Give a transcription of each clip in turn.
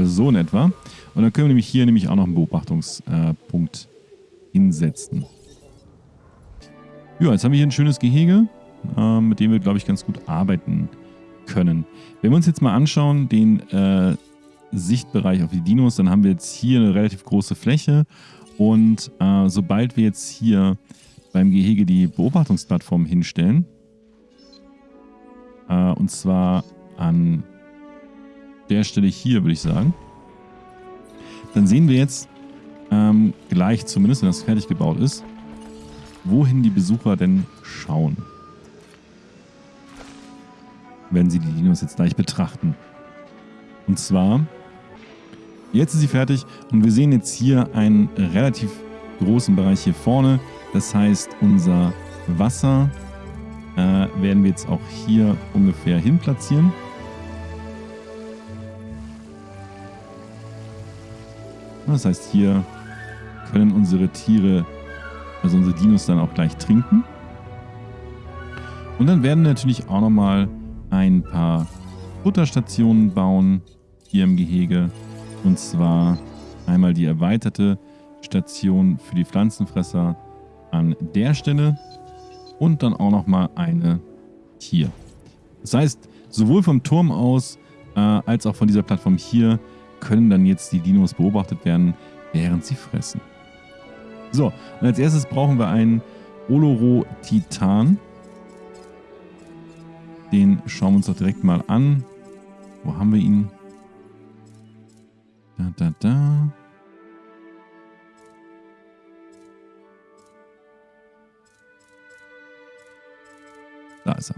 Also so in etwa. Und dann können wir nämlich hier nämlich auch noch einen Beobachtungspunkt hinsetzen. Ja, jetzt haben wir hier ein schönes Gehege, äh, mit dem wir, glaube ich, ganz gut arbeiten können. Wenn wir uns jetzt mal anschauen, den äh, Sichtbereich auf die Dinos, dann haben wir jetzt hier eine relativ große Fläche und äh, sobald wir jetzt hier beim Gehege die Beobachtungsplattform hinstellen, äh, und zwar an der Stelle hier, würde ich sagen, dann sehen wir jetzt ähm, gleich, zumindest wenn das fertig gebaut ist, wohin die Besucher denn schauen. Wenn sie die Dinos jetzt gleich betrachten. Und zwar, jetzt ist sie fertig und wir sehen jetzt hier einen relativ großen Bereich hier vorne. Das heißt, unser Wasser äh, werden wir jetzt auch hier ungefähr hin platzieren. Das heißt, hier können unsere Tiere, also unsere Dinos dann auch gleich trinken. Und dann werden wir natürlich auch nochmal ein paar Futterstationen bauen hier im Gehege. Und zwar einmal die erweiterte Station für die Pflanzenfresser an der Stelle und dann auch nochmal eine hier. Das heißt, sowohl vom Turm aus äh, als auch von dieser Plattform hier können dann jetzt die Dinos beobachtet werden, während sie fressen. So, und als erstes brauchen wir einen Oloro-Titan. Den schauen wir uns doch direkt mal an. Wo haben wir ihn? Da, da, da. Da ist er.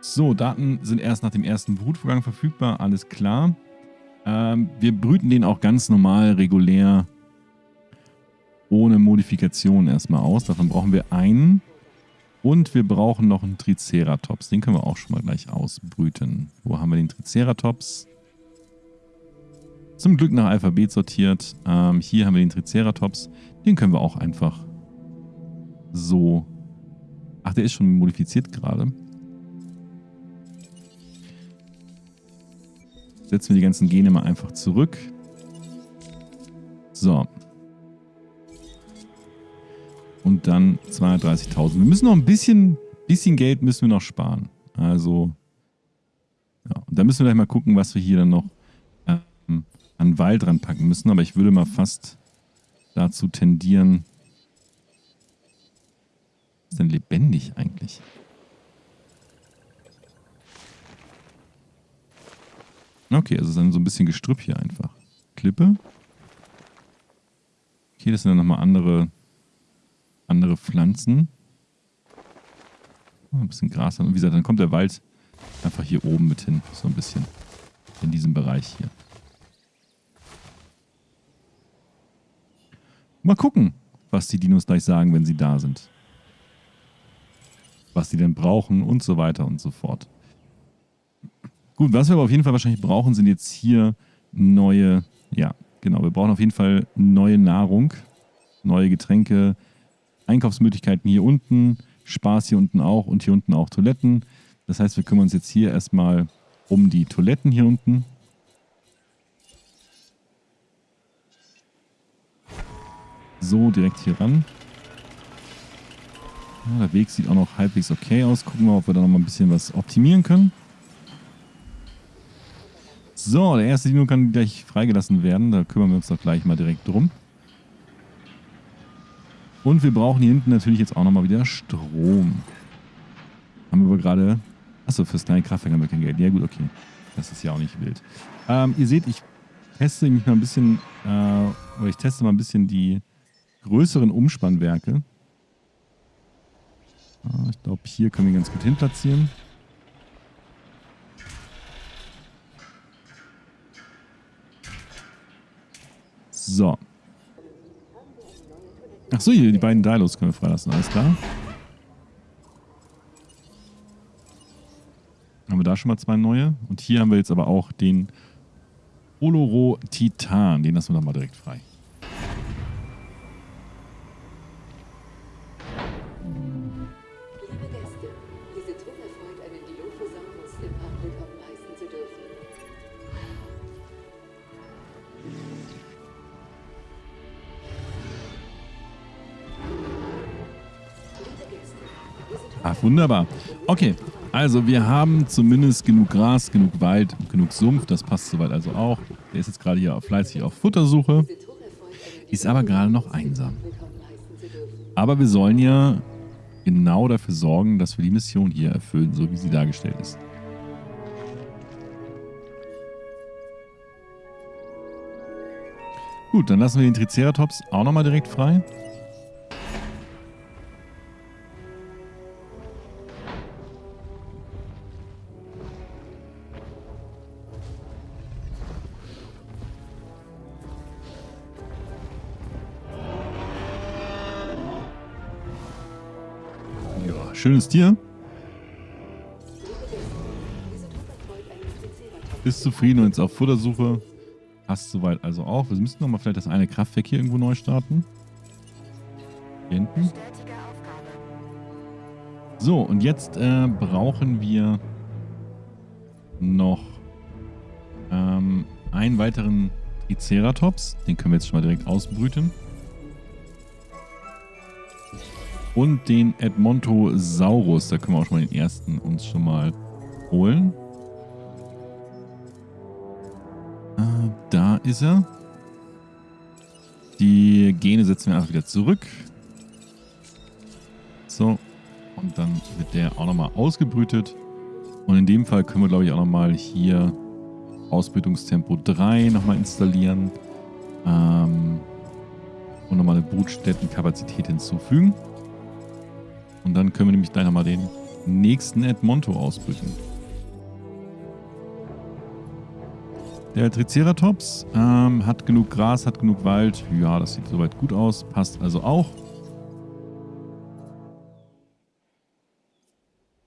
So, Daten sind erst nach dem ersten Brutvorgang verfügbar. Alles klar. Ähm, wir brüten den auch ganz normal, regulär, ohne Modifikation erstmal aus. Davon brauchen wir einen. Und wir brauchen noch einen Triceratops. Den können wir auch schon mal gleich ausbrüten. Wo haben wir den Triceratops? Zum Glück nach Alphabet sortiert. Ähm, hier haben wir den Triceratops. Den können wir auch einfach so... Der ist schon modifiziert gerade. Setzen wir die ganzen Gene mal einfach zurück. So. Und dann 230.000. Wir müssen noch ein bisschen, bisschen Geld müssen wir noch sparen. Also, ja. Und da müssen wir gleich mal gucken, was wir hier dann noch ähm, an Wald ranpacken müssen. Aber ich würde mal fast dazu tendieren. Ist denn lebendig eigentlich? Okay, also dann so ein bisschen Gestrüpp hier einfach. Klippe. Okay, das sind dann nochmal andere, andere Pflanzen. Oh, ein bisschen Gras. Und wie gesagt, dann kommt der Wald einfach hier oben mit hin. So ein bisschen. In diesem Bereich hier. Mal gucken, was die Dinos gleich sagen, wenn sie da sind. Was sie denn brauchen und so weiter und so fort. Gut, was wir aber auf jeden Fall wahrscheinlich brauchen, sind jetzt hier neue, ja, genau, wir brauchen auf jeden Fall neue Nahrung, neue Getränke, Einkaufsmöglichkeiten hier unten, Spaß hier unten auch und hier unten auch Toiletten. Das heißt, wir kümmern uns jetzt hier erstmal um die Toiletten hier unten. So, direkt hier ran. Ja, der Weg sieht auch noch halbwegs okay aus. Gucken wir, ob wir da noch mal ein bisschen was optimieren können. So, der erste Dino kann gleich freigelassen werden. Da kümmern wir uns doch gleich mal direkt drum. Und wir brauchen hier hinten natürlich jetzt auch nochmal wieder Strom. Haben wir aber gerade... Achso, fürs kleine Kraftwerk haben wir kein Geld. Ja gut, okay. Das ist ja auch nicht wild. Ähm, ihr seht, ich teste mich mal ein bisschen... Äh, oder ich teste mal ein bisschen die größeren Umspannwerke. Ah, ich glaube, hier können wir ganz gut hin platzieren. So. Achso, hier, die beiden Dilos können wir freilassen, alles klar. Haben wir da schon mal zwei neue. Und hier haben wir jetzt aber auch den Oloro Titan. Den lassen wir doch mal direkt frei. Ah, wunderbar. Okay, also wir haben zumindest genug Gras, genug Wald, genug Sumpf. Das passt soweit also auch. Der ist jetzt gerade hier fleißig auf Futtersuche. Ist aber gerade noch einsam. Aber wir sollen ja genau dafür sorgen, dass wir die Mission hier erfüllen, so wie sie dargestellt ist. Gut, dann lassen wir den Triceratops auch nochmal direkt frei. Schönes Tier. Ist zufrieden und jetzt auf Futtersuche. Passt soweit also auch. Wir müssten nochmal vielleicht das eine Kraftwerk hier irgendwo neu starten. Hier hinten. So, und jetzt äh, brauchen wir noch ähm, einen weiteren Triceratops. Den können wir jetzt schon mal direkt ausbrüten. Und den Edmontosaurus. Da können wir auch schon mal den ersten uns schon mal holen. Äh, da ist er. Die Gene setzen wir einfach wieder zurück. So. Und dann wird der auch nochmal ausgebrütet. Und in dem Fall können wir, glaube ich, auch nochmal hier Ausbrütungstempo 3 nochmal installieren. Ähm, und nochmal eine Brutstättenkapazität hinzufügen. Und dann können wir nämlich gleich nochmal den nächsten Edmonto ausbrüten. Der Triceratops ähm, hat genug Gras, hat genug Wald. Ja, das sieht soweit gut aus. Passt also auch.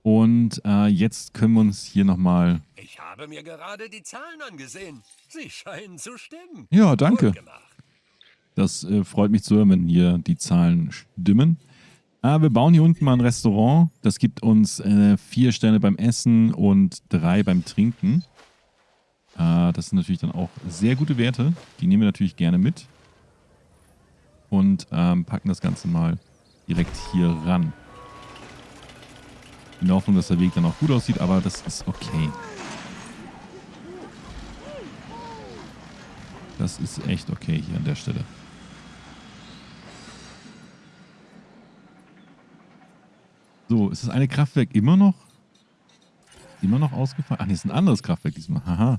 Und äh, jetzt können wir uns hier nochmal... Ich habe mir gerade die Zahlen angesehen. Sie scheinen zu stimmen. Ja, danke. Das äh, freut mich zu hören, wenn hier die Zahlen stimmen. Äh, wir bauen hier unten mal ein Restaurant. Das gibt uns äh, vier Sterne beim Essen und drei beim Trinken. Äh, das sind natürlich dann auch sehr gute Werte. Die nehmen wir natürlich gerne mit. Und ähm, packen das Ganze mal direkt hier ran. In der Hoffnung, dass der Weg dann auch gut aussieht, aber das ist okay. Das ist echt okay hier an der Stelle. So, ist das eine Kraftwerk immer noch? Immer noch ausgefallen? Ach, nee, ist ein anderes Kraftwerk diesmal. Haha.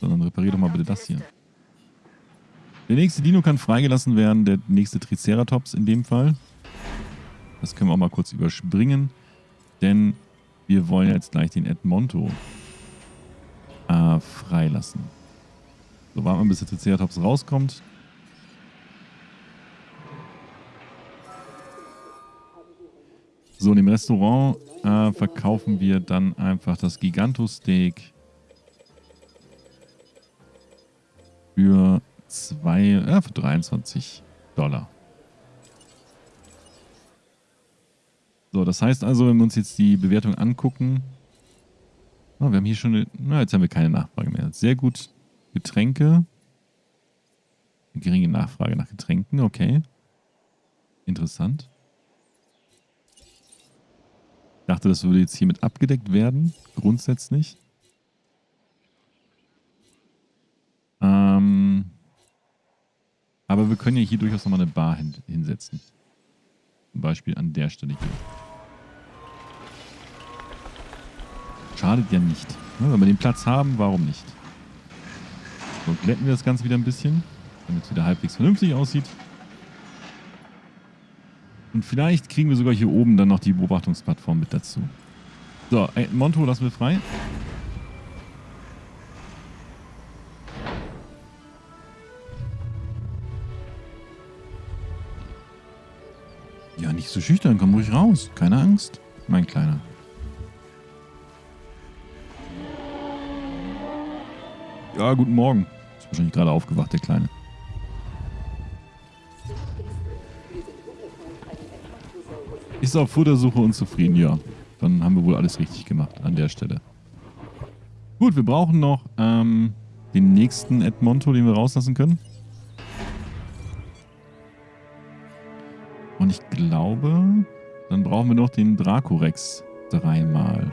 Sondern reparier doch mal bitte das hier. Der nächste Dino kann freigelassen werden, der nächste Triceratops in dem Fall. Das können wir auch mal kurz überspringen, denn wir wollen jetzt gleich den Edmonto äh, freilassen. So, warten wir, bis der Triceratops rauskommt. So, in dem Restaurant äh, verkaufen wir dann einfach das Gigantosteak für, zwei, äh, für 23 Dollar. So, das heißt also, wenn wir uns jetzt die Bewertung angucken, oh, wir haben hier schon, eine, na, jetzt haben wir keine Nachfrage mehr. Sehr gut. Getränke. Eine geringe Nachfrage nach Getränken, okay. Interessant. Ich dachte, das würde jetzt hiermit abgedeckt werden, grundsätzlich. Ähm, aber wir können ja hier durchaus nochmal eine Bar hin, hinsetzen. Zum Beispiel an der Stelle hier. Schadet ja nicht. Ne? Wenn wir den Platz haben, warum nicht? So, glätten wir das Ganze wieder ein bisschen, damit es wieder halbwegs vernünftig aussieht. Und vielleicht kriegen wir sogar hier oben dann noch die Beobachtungsplattform mit dazu. So, ey, Monto lassen wir frei. Ja, nicht so schüchtern, komm ruhig raus. Keine Angst, mein Kleiner. Ja, guten Morgen. Ist wahrscheinlich gerade aufgewacht, der Kleine. Ist auf Futtersuche und zufrieden, ja. Dann haben wir wohl alles richtig gemacht an der Stelle. Gut, wir brauchen noch ähm, den nächsten Edmonto, den wir rauslassen können. Und ich glaube, Dann brauchen wir noch den Dracorex dreimal.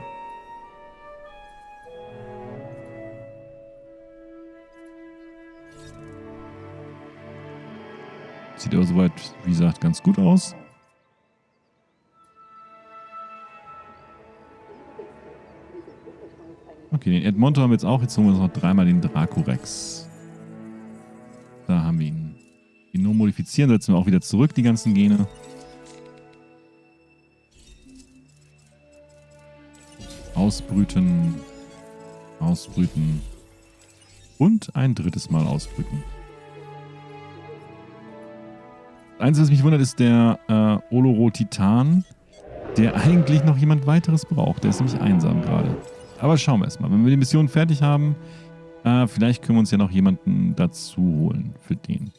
Sieht aber soweit, wie gesagt, ganz gut aus. Okay, den Edmonton haben wir jetzt auch. Jetzt holen wir uns noch dreimal den Dracorex. Da haben wir ihn. Nur modifizieren, setzen wir auch wieder zurück, die ganzen Gene. Ausbrüten. Ausbrüten. Und ein drittes Mal ausbrüten. Einzige, was mich wundert, ist der äh, Oloro Titan, der eigentlich noch jemand weiteres braucht. Der ist nämlich einsam gerade. Aber schauen wir erstmal. Wenn wir die Mission fertig haben, äh, vielleicht können wir uns ja noch jemanden dazu holen für den.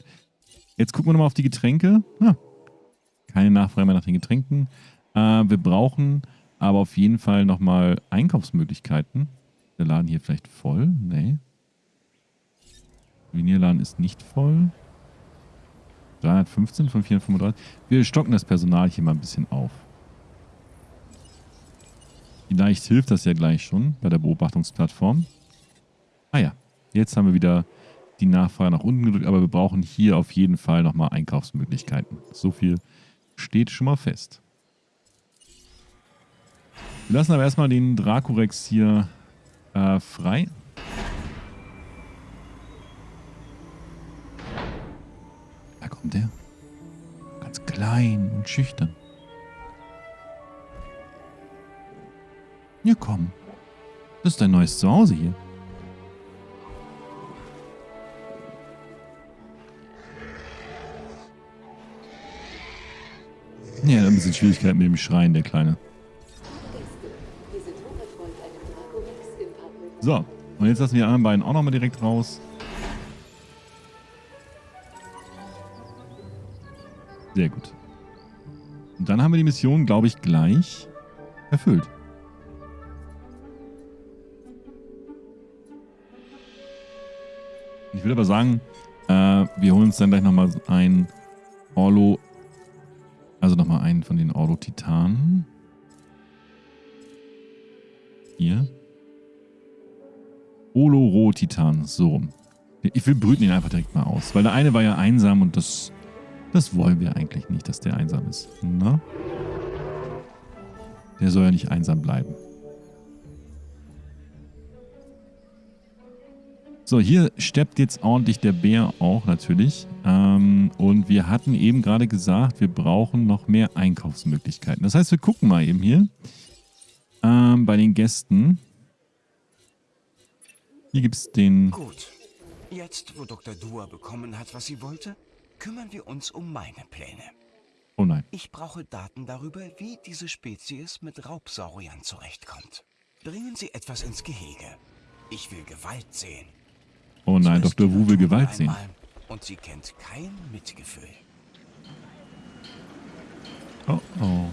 Jetzt gucken wir nochmal auf die Getränke. Ah, keine Nachfrage mehr nach den Getränken. Äh, wir brauchen aber auf jeden Fall nochmal Einkaufsmöglichkeiten. Der Laden hier vielleicht voll? Nee. Vinierladen ist nicht voll. 315 von 435. Wir stocken das Personal hier mal ein bisschen auf. Vielleicht hilft das ja gleich schon bei der Beobachtungsplattform. Ah ja, jetzt haben wir wieder die Nachfrage nach unten gedrückt, aber wir brauchen hier auf jeden Fall nochmal Einkaufsmöglichkeiten. So viel steht schon mal fest. Wir lassen aber erstmal den Dracorex hier äh, frei. Da kommt er. Ganz klein und schüchtern. Ja, komm. Das ist dein neues Zuhause hier. Ja, da ein bisschen Schwierigkeiten mit dem Schreien, der Kleine. So, und jetzt lassen wir die anderen beiden auch nochmal direkt raus. Sehr gut. Und dann haben wir die Mission, glaube ich, gleich erfüllt. Ich will aber sagen, äh, wir holen uns dann gleich nochmal ein Orlo, also nochmal einen von den Orlo-Titanen. Hier. Oloro-Titan, so. Ich will brüten ihn einfach direkt mal aus, weil der eine war ja einsam und das, das wollen wir eigentlich nicht, dass der einsam ist. Na? Der soll ja nicht einsam bleiben. So, hier steppt jetzt ordentlich der Bär auch natürlich. Ähm, und wir hatten eben gerade gesagt, wir brauchen noch mehr Einkaufsmöglichkeiten. Das heißt, wir gucken mal eben hier ähm, bei den Gästen. Hier gibt es den... Gut. Jetzt, wo Dr. Dua bekommen hat, was sie wollte, kümmern wir uns um meine Pläne. Oh nein. Ich brauche Daten darüber, wie diese Spezies mit Raubsauriern zurechtkommt. Bringen Sie etwas ins Gehege. Ich will Gewalt sehen. Oh nein, So Dr. Wu will Gewalt sehen. Und sie kennt kein Mitgefühl. Oh oh.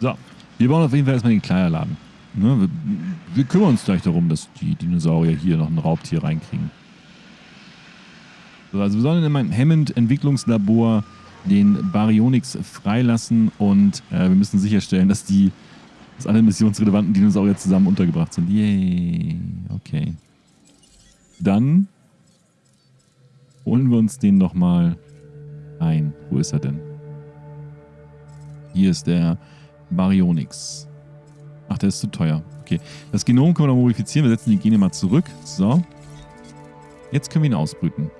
So, wir bauen auf jeden Fall erstmal den Kleiderladen. Ne, wir, wir kümmern uns gleich darum, dass die Dinosaurier hier noch ein Raubtier reinkriegen. So, also wir sollen in meinem Hammond-Entwicklungslabor den Baryonyx freilassen und äh, wir müssen sicherstellen, dass die dass alle missionsrelevanten Dinosaurier zusammen untergebracht sind. Yay. Okay. Dann holen wir uns den nochmal ein. Wo ist er denn? Hier ist der Baryonyx. Ach, der ist zu teuer. Okay. Das Genom können wir noch modifizieren. Wir setzen die Gene mal zurück. So. Jetzt können wir ihn ausbrüten.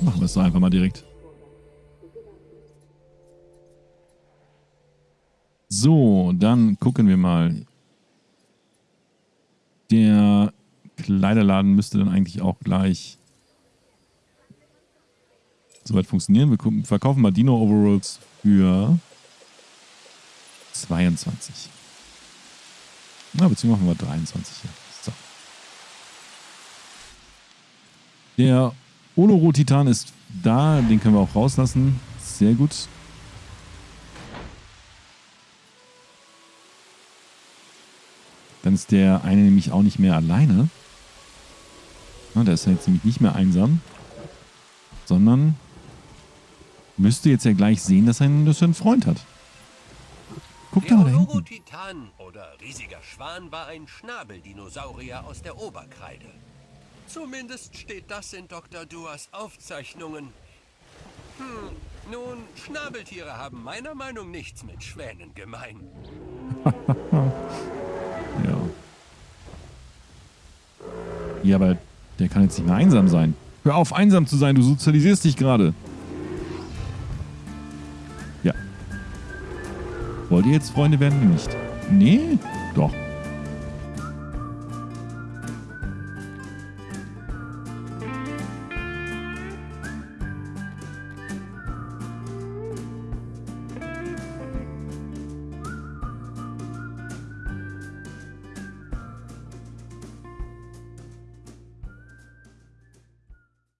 Machen wir es doch einfach mal direkt. So, dann gucken wir mal. Der Kleiderladen müsste dann eigentlich auch gleich soweit funktionieren. Wir verkaufen mal Dino Overalls für 22. Na, beziehungsweise machen wir 23 hier. So. Der Oloro Titan ist da, den können wir auch rauslassen. Sehr gut. Dann ist der eine nämlich auch nicht mehr alleine. Na, der ist ja jetzt nämlich nicht mehr einsam. Sondern müsste jetzt ja gleich sehen, dass er einen, dass er einen Freund hat. Guck da mal da hinten. Titan oder riesiger Schwan war ein Schnabeldinosaurier aus der Oberkreide. Zumindest steht das in Dr. Duas Aufzeichnungen. Hm, nun, Schnabeltiere haben meiner Meinung nichts mit Schwänen gemein. Ja. Ja, aber der kann jetzt nicht mehr einsam sein. Hör auf, einsam zu sein, du sozialisierst dich gerade. Ja. Wollt ihr jetzt Freunde werden? Nicht. Nee? Doch.